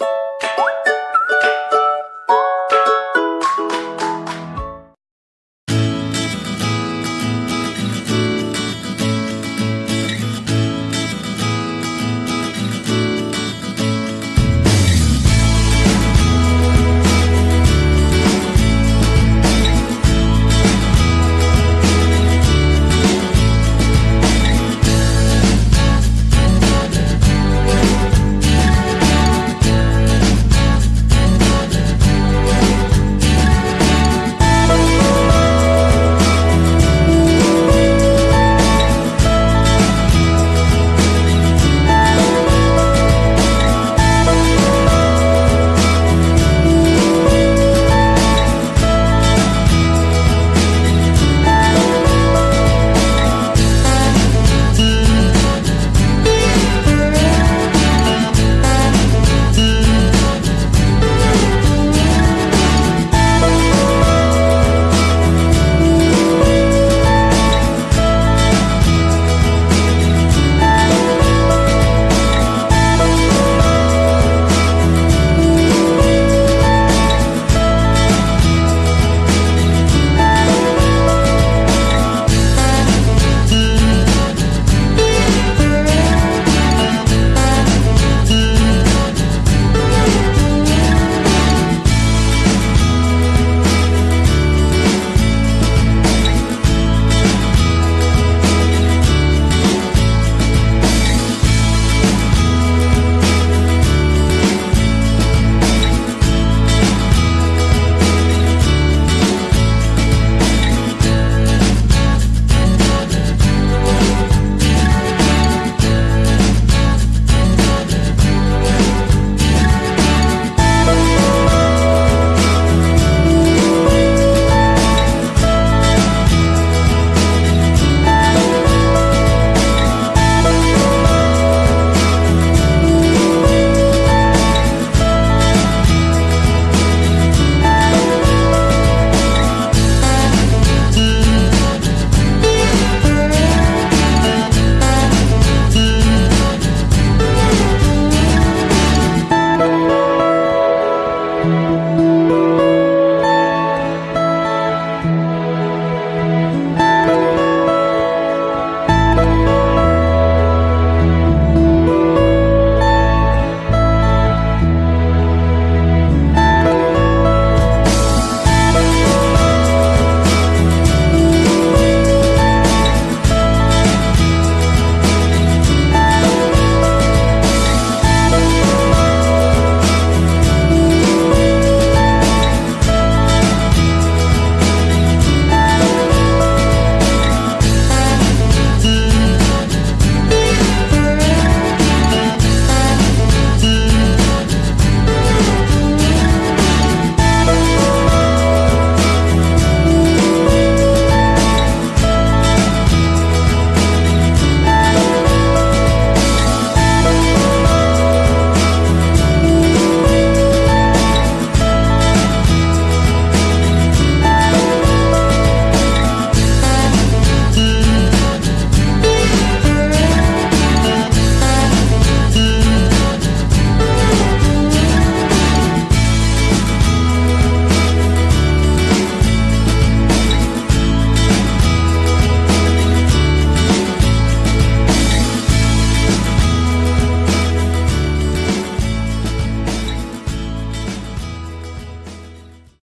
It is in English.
you